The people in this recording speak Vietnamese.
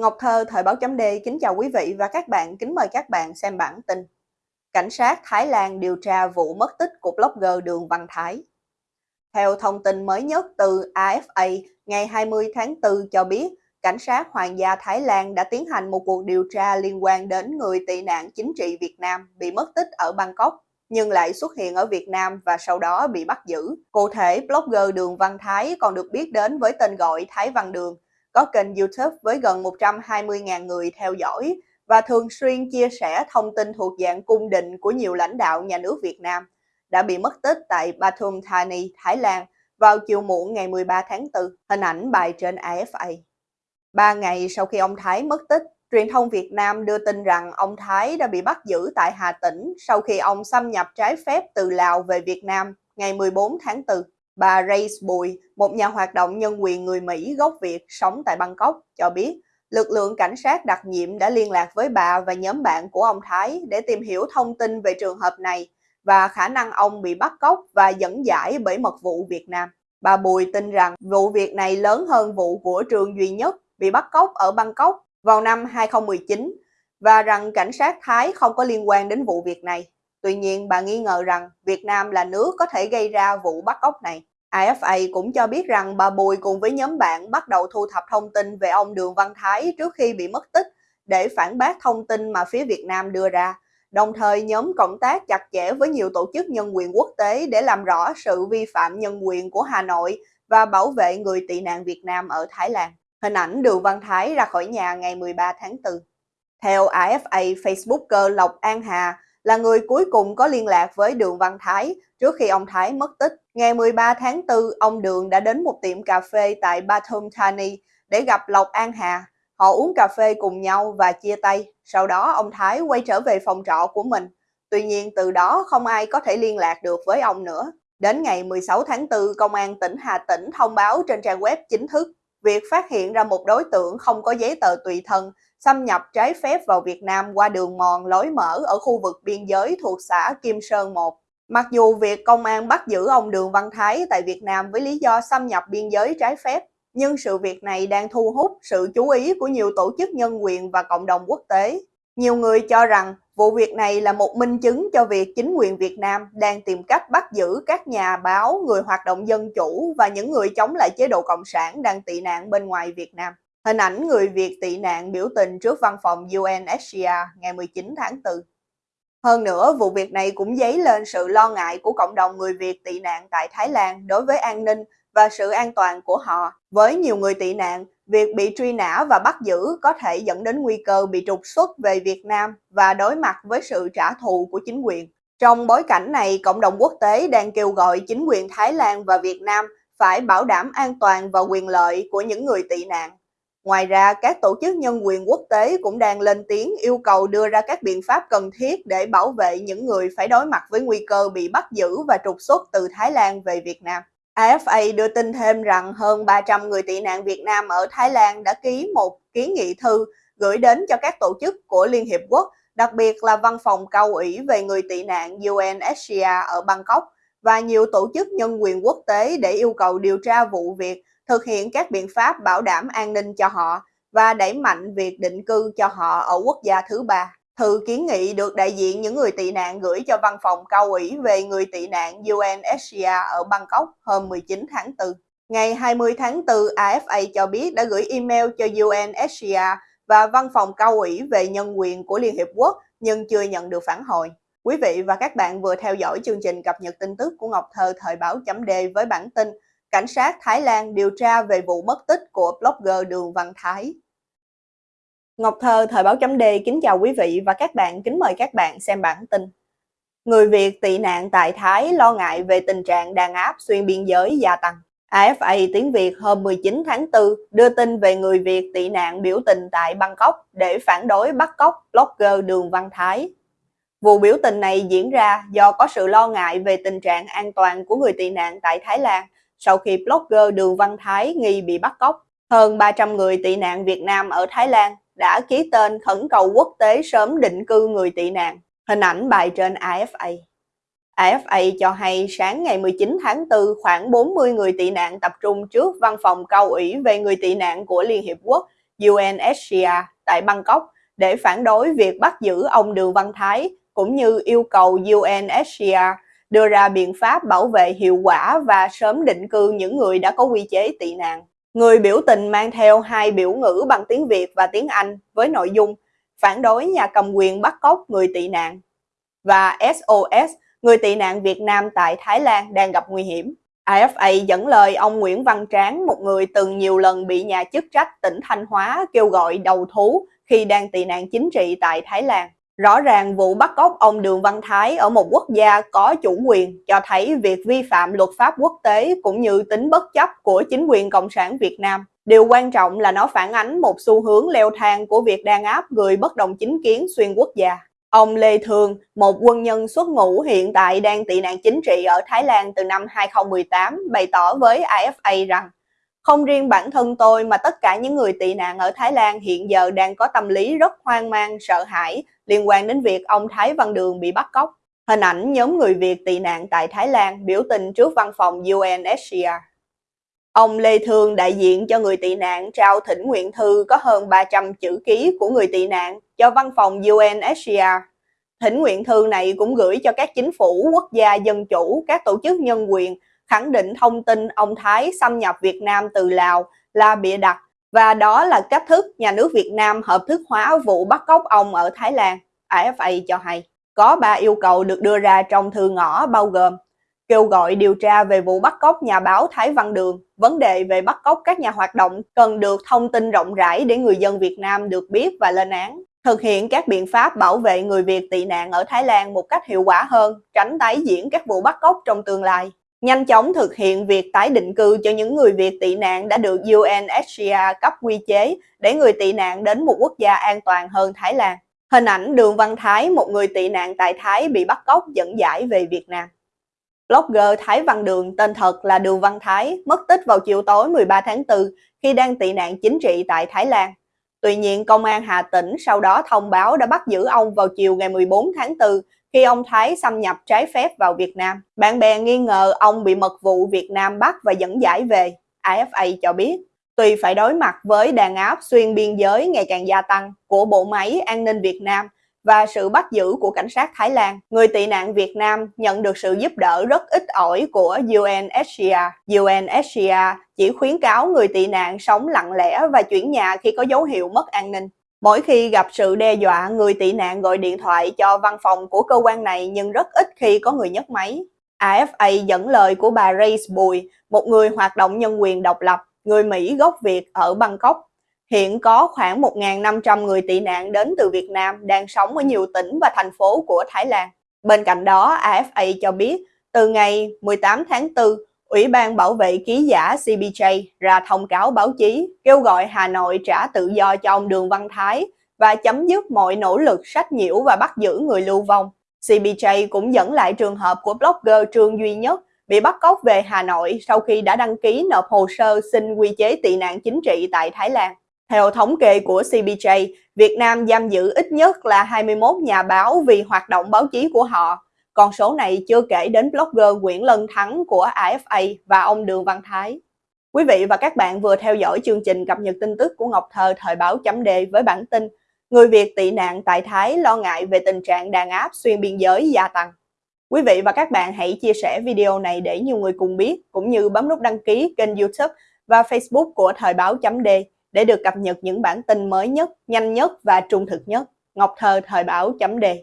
Ngọc Thơ, Thời báo chấm D kính chào quý vị và các bạn, kính mời các bạn xem bản tin. Cảnh sát Thái Lan điều tra vụ mất tích của blogger Đường Văn Thái. Theo thông tin mới nhất từ AFA ngày 20 tháng 4 cho biết, cảnh sát Hoàng gia Thái Lan đã tiến hành một cuộc điều tra liên quan đến người tị nạn chính trị Việt Nam bị mất tích ở Bangkok nhưng lại xuất hiện ở Việt Nam và sau đó bị bắt giữ. Cụ thể, blogger Đường Văn Thái còn được biết đến với tên gọi Thái Văn Đường, có kênh YouTube với gần 120.000 người theo dõi và thường xuyên chia sẻ thông tin thuộc dạng cung đình của nhiều lãnh đạo nhà nước Việt Nam đã bị mất tích tại Pathum Thani, Thái Lan vào chiều muộn ngày 13 tháng 4, hình ảnh bài trên AFA. Ba ngày sau khi ông Thái mất tích, truyền thông Việt Nam đưa tin rằng ông Thái đã bị bắt giữ tại Hà Tĩnh sau khi ông xâm nhập trái phép từ Lào về Việt Nam ngày 14 tháng 4. Bà Grace Bùi, một nhà hoạt động nhân quyền người Mỹ gốc Việt sống tại Bangkok, cho biết lực lượng cảnh sát đặc nhiệm đã liên lạc với bà và nhóm bạn của ông Thái để tìm hiểu thông tin về trường hợp này và khả năng ông bị bắt cóc và dẫn giải bởi mật vụ Việt Nam. Bà Bùi tin rằng vụ việc này lớn hơn vụ của Trường Duy Nhất bị bắt cóc ở Bangkok vào năm 2019 và rằng cảnh sát Thái không có liên quan đến vụ việc này. Tuy nhiên, bà nghi ngờ rằng Việt Nam là nước có thể gây ra vụ bắt cóc này. AFA cũng cho biết rằng bà Bùi cùng với nhóm bạn bắt đầu thu thập thông tin về ông Đường Văn Thái trước khi bị mất tích để phản bác thông tin mà phía Việt Nam đưa ra. Đồng thời nhóm cộng tác chặt chẽ với nhiều tổ chức nhân quyền quốc tế để làm rõ sự vi phạm nhân quyền của Hà Nội và bảo vệ người tị nạn Việt Nam ở Thái Lan. Hình ảnh Đường Văn Thái ra khỏi nhà ngày 13 tháng 4. Theo AFA, Facebooker Lộc An Hà là người cuối cùng có liên lạc với Đường Văn Thái trước khi ông Thái mất tích. Ngày 13 tháng 4, ông Đường đã đến một tiệm cà phê tại Bathum Thani để gặp Lộc An Hà. Họ uống cà phê cùng nhau và chia tay. Sau đó ông Thái quay trở về phòng trọ của mình. Tuy nhiên từ đó không ai có thể liên lạc được với ông nữa. Đến ngày 16 tháng 4, Công an tỉnh Hà Tĩnh thông báo trên trang web chính thức việc phát hiện ra một đối tượng không có giấy tờ tùy thân xâm nhập trái phép vào Việt Nam qua đường mòn lối mở ở khu vực biên giới thuộc xã Kim Sơn 1. Mặc dù việc công an bắt giữ ông Đường Văn Thái tại Việt Nam với lý do xâm nhập biên giới trái phép, nhưng sự việc này đang thu hút sự chú ý của nhiều tổ chức nhân quyền và cộng đồng quốc tế. Nhiều người cho rằng vụ việc này là một minh chứng cho việc chính quyền Việt Nam đang tìm cách bắt giữ các nhà báo, người hoạt động dân chủ và những người chống lại chế độ Cộng sản đang tị nạn bên ngoài Việt Nam. Hình ảnh người Việt tị nạn biểu tình trước văn phòng UNHCR ngày 19 tháng 4. Hơn nữa, vụ việc này cũng dấy lên sự lo ngại của cộng đồng người Việt tị nạn tại Thái Lan đối với an ninh và sự an toàn của họ. Với nhiều người tị nạn, việc bị truy nã và bắt giữ có thể dẫn đến nguy cơ bị trục xuất về Việt Nam và đối mặt với sự trả thù của chính quyền. Trong bối cảnh này, cộng đồng quốc tế đang kêu gọi chính quyền Thái Lan và Việt Nam phải bảo đảm an toàn và quyền lợi của những người tị nạn. Ngoài ra, các tổ chức nhân quyền quốc tế cũng đang lên tiếng yêu cầu đưa ra các biện pháp cần thiết để bảo vệ những người phải đối mặt với nguy cơ bị bắt giữ và trục xuất từ Thái Lan về Việt Nam. AFA đưa tin thêm rằng hơn 300 người tị nạn Việt Nam ở Thái Lan đã ký một kiến nghị thư gửi đến cho các tổ chức của Liên Hiệp Quốc, đặc biệt là Văn phòng cao ủy về người tị nạn UNHCR ở Bangkok và nhiều tổ chức nhân quyền quốc tế để yêu cầu điều tra vụ việc thực hiện các biện pháp bảo đảm an ninh cho họ và đẩy mạnh việc định cư cho họ ở quốc gia thứ ba. Thư kiến nghị được đại diện những người tị nạn gửi cho văn phòng cao ủy về người tị nạn UNHCR ở Bangkok hôm 19 tháng 4. Ngày 20 tháng 4, AFA cho biết đã gửi email cho UNHCR và văn phòng cao ủy về nhân quyền của Liên Hiệp Quốc nhưng chưa nhận được phản hồi. Quý vị và các bạn vừa theo dõi chương trình cập nhật tin tức của Ngọc Thơ thời báo chấm D với bản tin cảnh sát Thái Lan điều tra về vụ mất tích của blogger Đường Văn Thái. Ngọc Thơ, Thời báo chấm D kính chào quý vị và các bạn, kính mời các bạn xem bản tin. Người Việt tị nạn tại Thái lo ngại về tình trạng đàn áp xuyên biên giới gia tăng. AFA tiếng Việt hôm 19 tháng 4 đưa tin về người Việt tị nạn biểu tình tại Bangkok để phản đối bắt cóc blogger Đường Văn Thái. Vụ biểu tình này diễn ra do có sự lo ngại về tình trạng an toàn của người tị nạn tại Thái Lan sau khi blogger Đường Văn Thái nghi bị bắt cóc. Hơn 300 người tị nạn Việt Nam ở Thái Lan đã ký tên khẩn cầu quốc tế sớm định cư người tị nạn. Hình ảnh bài trên AFA. AFA cho hay sáng ngày 19 tháng 4, khoảng 40 người tị nạn tập trung trước văn phòng cao ủy về người tị nạn của Liên Hiệp Quốc UNHCR tại Bangkok để phản đối việc bắt giữ ông Đường Văn Thái, cũng như yêu cầu UNHCR đưa ra biện pháp bảo vệ hiệu quả và sớm định cư những người đã có quy chế tị nạn. Người biểu tình mang theo hai biểu ngữ bằng tiếng Việt và tiếng Anh với nội dung phản đối nhà cầm quyền bắt cóc người tị nạn và SOS, người tị nạn Việt Nam tại Thái Lan đang gặp nguy hiểm. AFA dẫn lời ông Nguyễn Văn Tráng, một người từng nhiều lần bị nhà chức trách tỉnh Thanh Hóa kêu gọi đầu thú khi đang tị nạn chính trị tại Thái Lan. Rõ ràng vụ bắt cóc ông Đường Văn Thái ở một quốc gia có chủ quyền cho thấy việc vi phạm luật pháp quốc tế cũng như tính bất chấp của chính quyền Cộng sản Việt Nam. Điều quan trọng là nó phản ánh một xu hướng leo thang của việc đàn áp người bất đồng chính kiến xuyên quốc gia. Ông Lê Thường, một quân nhân xuất ngũ hiện tại đang tị nạn chính trị ở Thái Lan từ năm 2018, bày tỏ với AFA rằng không riêng bản thân tôi mà tất cả những người tị nạn ở Thái Lan hiện giờ đang có tâm lý rất hoang mang, sợ hãi liên quan đến việc ông Thái Văn Đường bị bắt cóc. Hình ảnh nhóm người Việt tị nạn tại Thái Lan biểu tình trước văn phòng UNHCR. Ông Lê Thương, đại diện cho người tị nạn, trao thỉnh nguyện thư có hơn 300 chữ ký của người tị nạn cho văn phòng UNHCR. Thỉnh nguyện thư này cũng gửi cho các chính phủ, quốc gia dân chủ, các tổ chức nhân quyền, khẳng định thông tin ông Thái xâm nhập Việt Nam từ Lào là bịa đặt và đó là cách thức nhà nước Việt Nam hợp thức hóa vụ bắt cóc ông ở Thái Lan, AFA cho hay. Có ba yêu cầu được đưa ra trong thư ngõ bao gồm kêu gọi điều tra về vụ bắt cóc nhà báo Thái Văn Đường, vấn đề về bắt cóc các nhà hoạt động cần được thông tin rộng rãi để người dân Việt Nam được biết và lên án. Thực hiện các biện pháp bảo vệ người Việt tị nạn ở Thái Lan một cách hiệu quả hơn, tránh tái diễn các vụ bắt cóc trong tương lai. Nhanh chóng thực hiện việc tái định cư cho những người Việt tị nạn đã được UNHCR cấp quy chế để người tị nạn đến một quốc gia an toàn hơn Thái Lan. Hình ảnh Đường Văn Thái, một người tị nạn tại Thái bị bắt cóc dẫn giải về Việt Nam. Blogger Thái Văn Đường tên thật là Đường Văn Thái mất tích vào chiều tối 13 tháng 4 khi đang tị nạn chính trị tại Thái Lan. Tuy nhiên, Công an Hà Tĩnh sau đó thông báo đã bắt giữ ông vào chiều ngày 14 tháng 4 khi ông Thái xâm nhập trái phép vào Việt Nam. Bạn bè nghi ngờ ông bị mật vụ Việt Nam bắt và dẫn giải về, AFA cho biết. Tuy phải đối mặt với đàn áp xuyên biên giới ngày càng gia tăng của bộ máy an ninh Việt Nam và sự bắt giữ của cảnh sát Thái Lan, người tị nạn Việt Nam nhận được sự giúp đỡ rất ít ỏi của UNHCR. UNHCR chỉ khuyến cáo người tị nạn sống lặng lẽ và chuyển nhà khi có dấu hiệu mất an ninh. Mỗi khi gặp sự đe dọa, người tị nạn gọi điện thoại cho văn phòng của cơ quan này nhưng rất ít khi có người nhấc máy. AFA dẫn lời của bà Grace Bùi, một người hoạt động nhân quyền độc lập, người Mỹ gốc Việt ở Bangkok. Hiện có khoảng 1.500 người tị nạn đến từ Việt Nam đang sống ở nhiều tỉnh và thành phố của Thái Lan. Bên cạnh đó, AFA cho biết, từ ngày 18 tháng 4, Ủy ban Bảo vệ ký giả CBJ ra thông cáo báo chí kêu gọi Hà Nội trả tự do cho ông Đường Văn Thái và chấm dứt mọi nỗ lực sách nhiễu và bắt giữ người lưu vong. CBJ cũng dẫn lại trường hợp của blogger Trương Duy Nhất bị bắt cóc về Hà Nội sau khi đã đăng ký nộp hồ sơ xin quy chế tị nạn chính trị tại Thái Lan. Theo thống kê của CBJ, Việt Nam giam giữ ít nhất là 21 nhà báo vì hoạt động báo chí của họ con số này chưa kể đến blogger Nguyễn Lân Thắng của AFA và ông Đường Văn Thái. Quý vị và các bạn vừa theo dõi chương trình cập nhật tin tức của Ngọc Thơ thời báo chấm đề với bản tin Người Việt tị nạn tại Thái lo ngại về tình trạng đàn áp xuyên biên giới gia tăng. Quý vị và các bạn hãy chia sẻ video này để nhiều người cùng biết, cũng như bấm nút đăng ký kênh youtube và facebook của thời báo chấm đề để được cập nhật những bản tin mới nhất, nhanh nhất và trung thực nhất. Ngọc Thơ thời báo chấm đề